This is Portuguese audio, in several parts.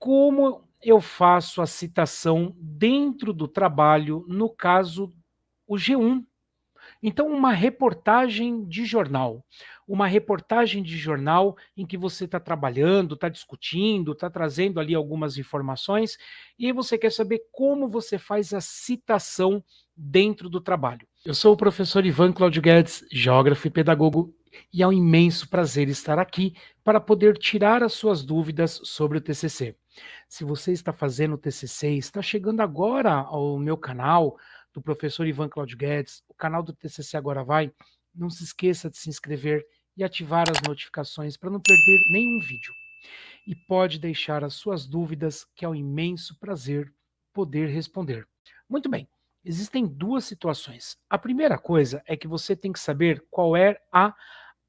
como eu faço a citação dentro do trabalho, no caso, o G1. Então, uma reportagem de jornal. Uma reportagem de jornal em que você está trabalhando, está discutindo, está trazendo ali algumas informações e você quer saber como você faz a citação dentro do trabalho. Eu sou o professor Ivan Claudio Guedes, geógrafo e pedagogo, e é um imenso prazer estar aqui para poder tirar as suas dúvidas sobre o TCC. Se você está fazendo o TCC, está chegando agora ao meu canal, do professor Ivan Claudio Guedes, o canal do TCC Agora Vai, não se esqueça de se inscrever e ativar as notificações para não perder nenhum vídeo. E pode deixar as suas dúvidas, que é um imenso prazer poder responder. Muito bem, existem duas situações. A primeira coisa é que você tem que saber qual é a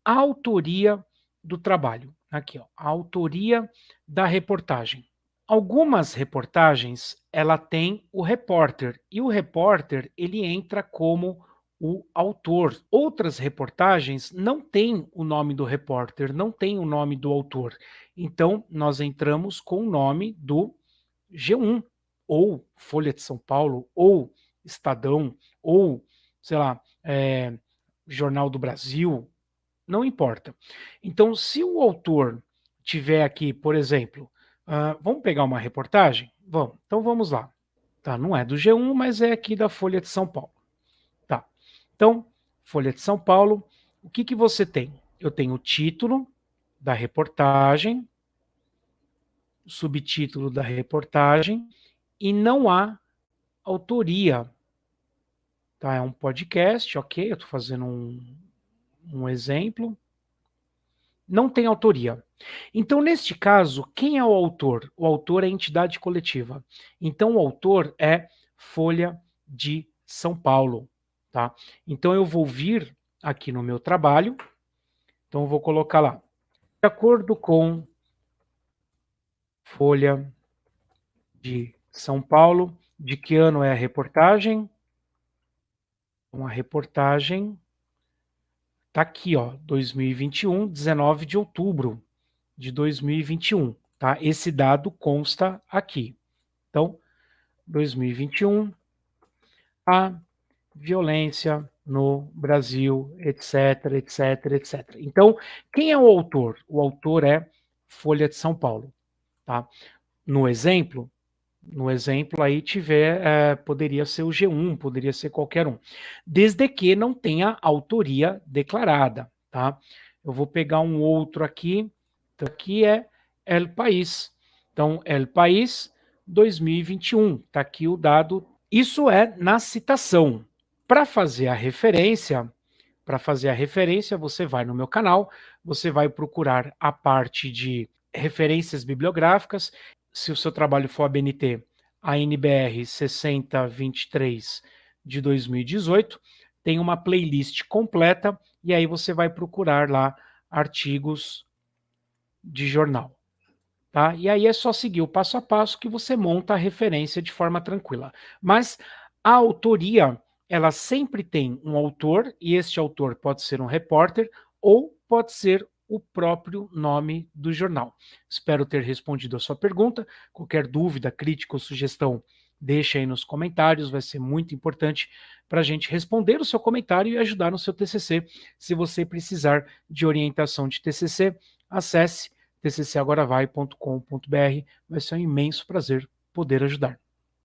autoria do trabalho. Aqui, ó, a autoria da reportagem. Algumas reportagens, ela tem o repórter, e o repórter, ele entra como o autor. Outras reportagens não tem o nome do repórter, não tem o nome do autor. Então, nós entramos com o nome do G1, ou Folha de São Paulo, ou Estadão, ou, sei lá, é, Jornal do Brasil, não importa. Então, se o autor tiver aqui, por exemplo, Uh, vamos pegar uma reportagem? Vamos. Então vamos lá. Tá, não é do G1, mas é aqui da Folha de São Paulo. Tá. Então, Folha de São Paulo, o que, que você tem? Eu tenho o título da reportagem, o subtítulo da reportagem, e não há autoria. Tá, é um podcast, ok, eu estou fazendo um, um exemplo. Não tem autoria. Então, neste caso, quem é o autor? O autor é entidade coletiva. Então, o autor é Folha de São Paulo. Tá? Então, eu vou vir aqui no meu trabalho. Então, eu vou colocar lá. De acordo com Folha de São Paulo, de que ano é a reportagem? Uma reportagem Está aqui, ó, 2021, 19 de outubro de 2021, tá? Esse dado consta aqui. Então, 2021, a violência no Brasil, etc, etc, etc. Então, quem é o autor? O autor é Folha de São Paulo, tá? No exemplo, no exemplo aí tiver, é, poderia ser o G1, poderia ser qualquer um, desde que não tenha autoria declarada, tá? Eu vou pegar um outro aqui, então, aqui é El País. Então, El País 2021. Está aqui o dado. Isso é na citação. Para fazer a referência, para fazer a referência, você vai no meu canal, você vai procurar a parte de referências bibliográficas. Se o seu trabalho for a BNT, a NBR 6023 de 2018, tem uma playlist completa e aí você vai procurar lá artigos de jornal. Tá? E aí é só seguir o passo a passo que você monta a referência de forma tranquila. Mas a autoria, ela sempre tem um autor, e este autor pode ser um repórter, ou pode ser o próprio nome do jornal. Espero ter respondido a sua pergunta. Qualquer dúvida, crítica ou sugestão, deixe aí nos comentários, vai ser muito importante para a gente responder o seu comentário e ajudar no seu TCC. Se você precisar de orientação de TCC, acesse tccagoravai.com.br. Vai ser um imenso prazer poder ajudar.